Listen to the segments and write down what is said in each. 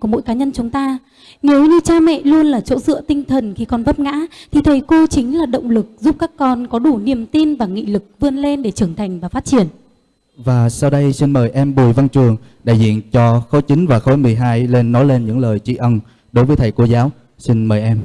của mỗi cá nhân chúng ta. Nếu như cha mẹ luôn là chỗ dựa tinh thần khi con vấp ngã, thì thầy cô chính là động lực giúp các con có đủ niềm tin và nghị lực vươn lên để trưởng thành và phát triển. Và sau đây xin mời em Bùi Văn Trường, đại diện cho khối 9 và khối 12 lên nói lên những lời tri ân đối với thầy cô giáo. Xin mời em.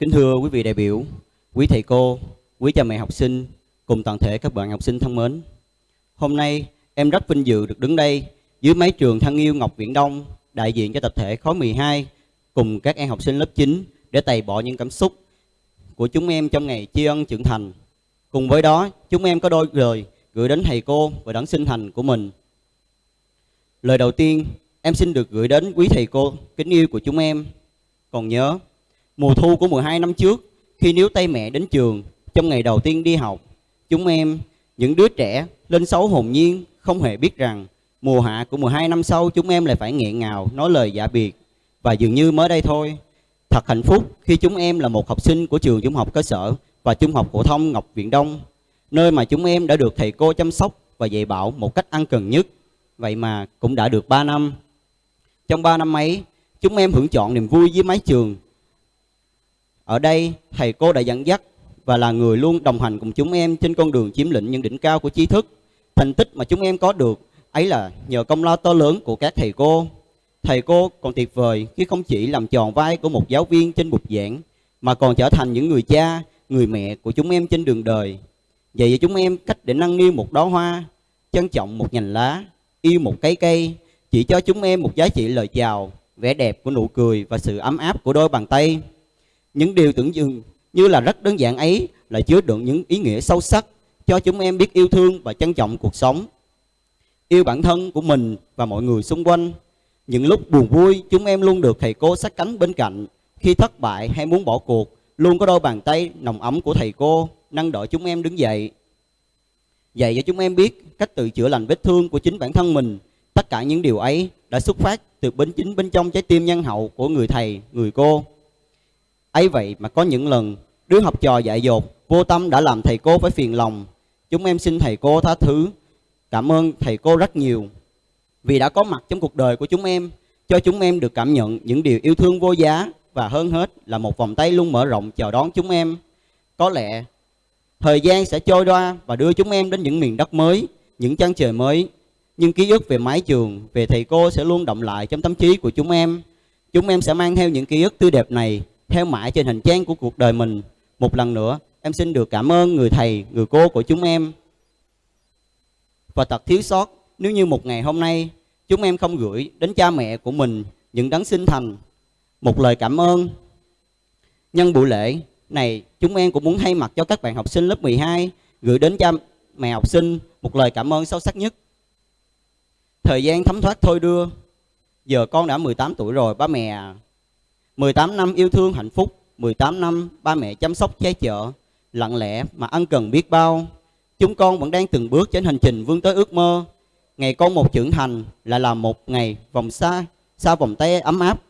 Kính thưa quý vị đại biểu, quý thầy cô, quý cha mẹ học sinh cùng toàn thể các bạn học sinh thân mến. Hôm nay em rất vinh dự được đứng đây dưới mái trường thân yêu Ngọc Viễn Đông đại diện cho tập thể khối 12 cùng các em học sinh lớp 9 để bày bỏ những cảm xúc của chúng em trong ngày tri ân trưởng thành. Cùng với đó, chúng em có đôi lời gửi đến thầy cô và đấng sinh thành của mình. Lời đầu tiên, em xin được gửi đến quý thầy cô kính yêu của chúng em. Còn nhớ, Mùa thu của 12 năm trước, khi níu tay mẹ đến trường, trong ngày đầu tiên đi học, chúng em, những đứa trẻ, lên xấu hồn nhiên, không hề biết rằng mùa hạ của 12 năm sau chúng em lại phải nghẹn ngào nói lời giả biệt. Và dường như mới đây thôi, thật hạnh phúc khi chúng em là một học sinh của trường trung học cơ sở và trung học phổ thông Ngọc Viện Đông, nơi mà chúng em đã được thầy cô chăm sóc và dạy bảo một cách ăn cần nhất. Vậy mà cũng đã được 3 năm. Trong 3 năm ấy, chúng em hưởng chọn niềm vui với mái trường ở đây, thầy cô đã dẫn dắt và là người luôn đồng hành cùng chúng em trên con đường chiếm lĩnh những đỉnh cao của trí thức. Thành tích mà chúng em có được ấy là nhờ công lao to lớn của các thầy cô. Thầy cô còn tuyệt vời khi không chỉ làm tròn vai của một giáo viên trên bục giảng, mà còn trở thành những người cha, người mẹ của chúng em trên đường đời. Vậy cho chúng em cách để nâng niu một đóa hoa, trân trọng một nhành lá, yêu một cái cây, chỉ cho chúng em một giá trị lời chào, vẻ đẹp của nụ cười và sự ấm áp của đôi bàn tay. Những điều tưởng chừng như là rất đơn giản ấy lại chứa đựng những ý nghĩa sâu sắc cho chúng em biết yêu thương và trân trọng cuộc sống. Yêu bản thân của mình và mọi người xung quanh. Những lúc buồn vui, chúng em luôn được thầy cô sát cánh bên cạnh. Khi thất bại hay muốn bỏ cuộc, luôn có đôi bàn tay nồng ấm của thầy cô nâng đỡ chúng em đứng dậy. Dạy cho chúng em biết cách tự chữa lành vết thương của chính bản thân mình. Tất cả những điều ấy đã xuất phát từ bên chính bên trong trái tim nhân hậu của người thầy, người cô ấy vậy mà có những lần, đứa học trò dại dột, vô tâm đã làm thầy cô phải phiền lòng. Chúng em xin thầy cô tha thứ. Cảm ơn thầy cô rất nhiều. Vì đã có mặt trong cuộc đời của chúng em, cho chúng em được cảm nhận những điều yêu thương vô giá và hơn hết là một vòng tay luôn mở rộng chào đón chúng em. Có lẽ thời gian sẽ trôi qua và đưa chúng em đến những miền đất mới, những chân trời mới. Nhưng ký ức về mái trường, về thầy cô sẽ luôn động lại trong tâm trí của chúng em. Chúng em sẽ mang theo những ký ức tươi đẹp này theo mãi trên hành trang của cuộc đời mình. Một lần nữa, em xin được cảm ơn người thầy, người cô của chúng em. Và thật thiếu sót nếu như một ngày hôm nay chúng em không gửi đến cha mẹ của mình những đấng sinh thành một lời cảm ơn. Nhân buổi lễ này, chúng em cũng muốn thay mặt cho các bạn học sinh lớp 12 gửi đến cha mẹ học sinh một lời cảm ơn sâu sắc nhất. Thời gian thấm thoát thôi đưa, giờ con đã 18 tuổi rồi ba mẹ à. 18 năm yêu thương hạnh phúc 18 năm ba mẹ chăm sóc che chở Lặng lẽ mà ăn cần biết bao. Chúng con vẫn đang từng bước trên hành trình vươn tới ước mơ. Ngày con một trưởng thành là là một ngày vòng xa Xa vòng tay ấm áp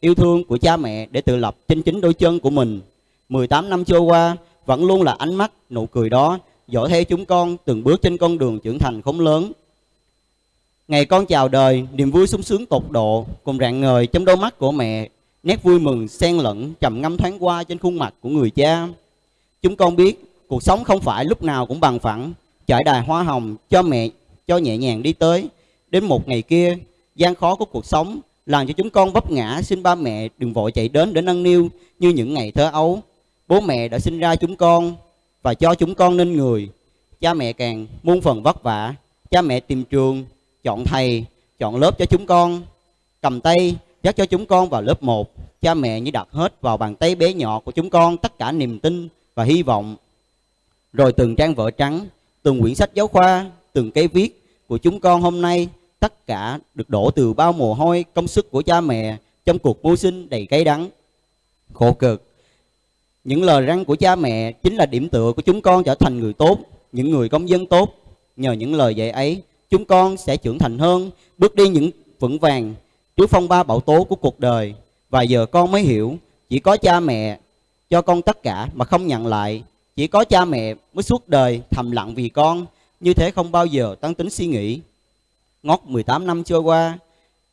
yêu thương của cha mẹ Để tự lập trên chính đôi chân của mình. 18 năm trôi qua vẫn luôn là ánh mắt, nụ cười đó dõi theo chúng con từng bước trên con đường trưởng thành không lớn. Ngày con chào đời, niềm vui sung sướng tột độ cùng rạng ngời trong đôi mắt của mẹ Nét vui mừng xen lẫn trầm ngâm thoáng qua trên khuôn mặt của người cha. Chúng con biết cuộc sống không phải lúc nào cũng bằng phẳng, trải đài hoa hồng cho mẹ cho nhẹ nhàng đi tới. Đến một ngày kia, gian khó của cuộc sống làm cho chúng con vấp ngã xin ba mẹ đừng vội chạy đến để nâng niu như những ngày thơ ấu. Bố mẹ đã sinh ra chúng con và cho chúng con nên người. Cha mẹ càng muôn phần vất vả. Cha mẹ tìm trường, chọn thầy, chọn lớp cho chúng con. Cầm tay dắt cho chúng con vào lớp 1 cha mẹ như đặt hết vào bàn tay bé nhỏ của chúng con tất cả niềm tin và hy vọng. Rồi từng trang vở trắng từng quyển sách giáo khoa từng cây viết của chúng con hôm nay tất cả được đổ từ bao mồ hôi công sức của cha mẹ trong cuộc mưu sinh đầy cay đắng khổ cực. Những lời răng của cha mẹ chính là điểm tựa của chúng con trở thành người tốt những người công dân tốt. Nhờ những lời dạy ấy, chúng con sẽ trưởng thành hơn, bước đi những vững vàng trước phong ba bão tố của cuộc đời. Và giờ con mới hiểu, chỉ có cha mẹ cho con tất cả mà không nhận lại. Chỉ có cha mẹ mới suốt đời thầm lặng vì con, như thế không bao giờ tăng tính suy nghĩ. Ngót 18 năm trôi qua,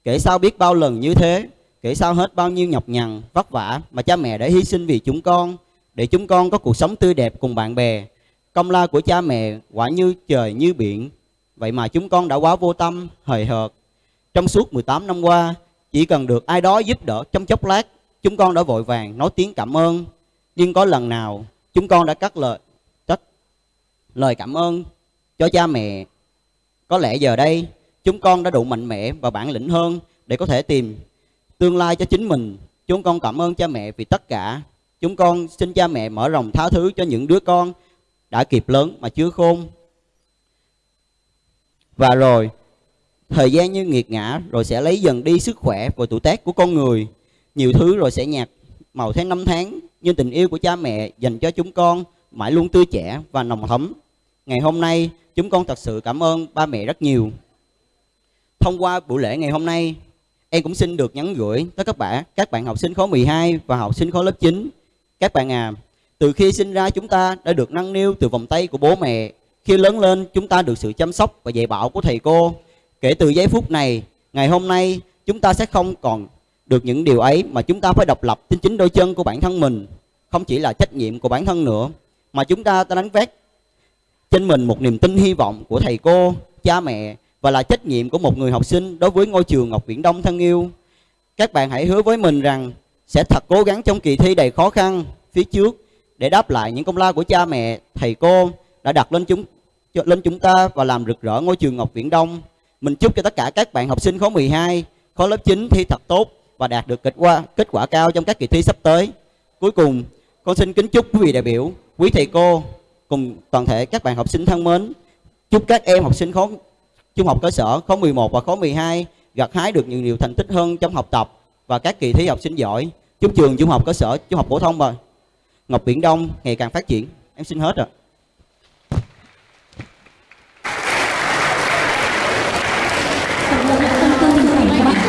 kể sao biết bao lần như thế, kể sao hết bao nhiêu nhọc nhằn, vất vả mà cha mẹ đã hy sinh vì chúng con, để chúng con có cuộc sống tươi đẹp cùng bạn bè. Công lao của cha mẹ quả như trời như biển, vậy mà chúng con đã quá vô tâm, hời hợt. Trong suốt 18 năm qua, chỉ cần được ai đó giúp đỡ trong chốc lát, chúng con đã vội vàng nói tiếng cảm ơn. Nhưng có lần nào chúng con đã cắt lời cắt lời cảm ơn cho cha mẹ. Có lẽ giờ đây chúng con đã đủ mạnh mẽ và bản lĩnh hơn để có thể tìm tương lai cho chính mình. Chúng con cảm ơn cha mẹ vì tất cả. Chúng con xin cha mẹ mở rộng tha thứ cho những đứa con đã kịp lớn mà chưa khôn. Và rồi, thời gian như nghiệt ngã rồi sẽ lấy dần đi sức khỏe và tuổi tác của con người. Nhiều thứ rồi sẽ nhạt màu theo năm tháng, nhưng tình yêu của cha mẹ dành cho chúng con mãi luôn tươi trẻ và nồng thấm. Ngày hôm nay, chúng con thật sự cảm ơn ba mẹ rất nhiều. Thông qua buổi lễ ngày hôm nay, em cũng xin được nhắn gửi tới các bạn, các bạn học sinh khối 12 và học sinh khối lớp 9. Các bạn à, từ khi sinh ra chúng ta đã được nâng niu từ vòng tay của bố mẹ. Khi lớn lên, chúng ta được sự chăm sóc và dạy bảo của thầy cô. Kể từ giây phút này, ngày hôm nay, chúng ta sẽ không còn được những điều ấy mà chúng ta phải độc lập trên chính đôi chân của bản thân mình. Không chỉ là trách nhiệm của bản thân nữa, mà chúng ta đã đánh vét trên mình một niềm tin hy vọng của thầy cô, cha mẹ và là trách nhiệm của một người học sinh đối với ngôi trường Ngọc Viễn Đông thân yêu. Các bạn hãy hứa với mình rằng sẽ thật cố gắng trong kỳ thi đầy khó khăn phía trước để đáp lại những công lao của cha mẹ, thầy cô đã đặt lên chúng lên chúng ta và làm rực rỡ ngôi trường Ngọc Viễn Đông. Mình chúc cho tất cả các bạn học sinh khối 12, khối lớp 9 thi thật tốt và đạt được kết quả kết quả cao trong các kỳ thi sắp tới. Cuối cùng, con xin kính chúc quý vị đại biểu, quý thầy cô cùng toàn thể các bạn học sinh thân mến, chúc các em học sinh khối trung học cơ sở khối 11 và khối 12 gặt hái được nhiều điều thành tích hơn trong học tập và các kỳ thi học sinh giỏi. Chúc trường trung học cơ sở, trung học phổ thông và Ngọc Biển Đông ngày càng phát triển. Em xin hết rồi.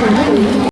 for many